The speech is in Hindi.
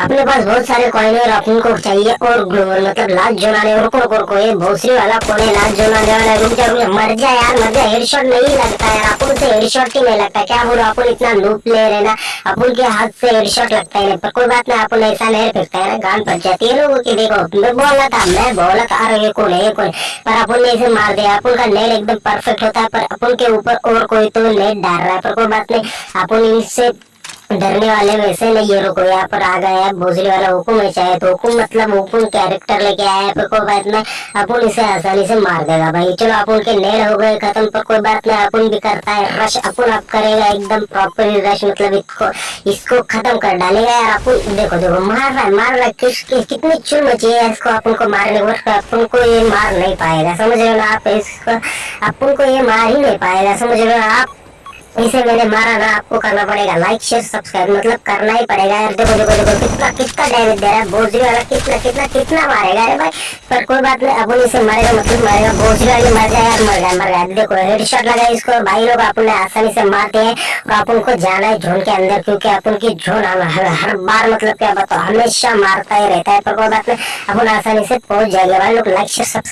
अपने पास बहुत सारे कॉइन है और अपन को चाहिए और मतलब लाज जोनाने और रुको रुको ये भोसरी वाला कौन है लाज जोनाने वाला रुक जा रुक मर जा यार, मर जा हेडशॉट नहीं लगता यार अपन से हेडशॉट ही नहीं लगता। क्या बोलो अपन इतना लूप ले रहे ना अपन के हाथ से हेडशॉट लगता है पर कोई बात नहीं अपन ऐसा नहीं फिरता है ना गान पड़ जाती है लोगों की। देखो, मैं बोला था, मैं बोला था, अरे ये कौन है कौन पर अपन ने इसे मार दिया अपन का नेट एकदम परफेक्ट होता है, पर अपन के ऊपर और कोई तो नेट डाल रहा है, पर कोई बात नहीं अपन इनसे डरने वाले वैसे नहीं ये रुको यहाँ पर आ गए हैं भोसले वाला हुकुम है चाहे तो। हुकुम मतलब हुकुम कैरेक्टर लेके आया है पर कोई बात नहीं अपन इसे आसानी से मार देगा भाई। चलो अपन के नेड़ हो गए खत्म पर कोई बात नहीं अपन भी करता है रश अपन अब करेगा एकदम प्रॉपर रश मतलब इसको इसको खत्म कर डालेगा यार अपन। देखो देखो मार रहा है मार रहा है किस, किस, कितनी चुन मची है इसको अपन को मारने को अपन को ये मार नहीं पाएगा समझ रहे हो ना आप इसको अपन को ये मार ही नहीं पाएगा समझ रहे हो आप? इसे मैंने मारा ना आपको करना पड़ेगा। लाइक शेयर सब्सक्राइब मतलब करना ही पड़ेगा। यार देखो देखो देखो कितना कितना डैमेज दे रहा है। बोझरी वाला कितना कितना कितना मारेगा? अरे भाई पर कोई बात नहीं अपन इसे मारेगा मतलब मारेगा बोझरी वाले मर जाए यार मर गया मर गया देखो हेडशॉट लगा इसको। भाई लोग अपन आसानी से मारते हैं और अपन को जाना है झोन के अंदर क्योंकि अपन की झोन हर, हर बार मतलब क्या बताओ हमेशा मारता ही रहता है पर कोई बात नहीं अपन आसानी से पहुँच जाएँगे। भाई लोग लाइक शेयर सब्सक्राइब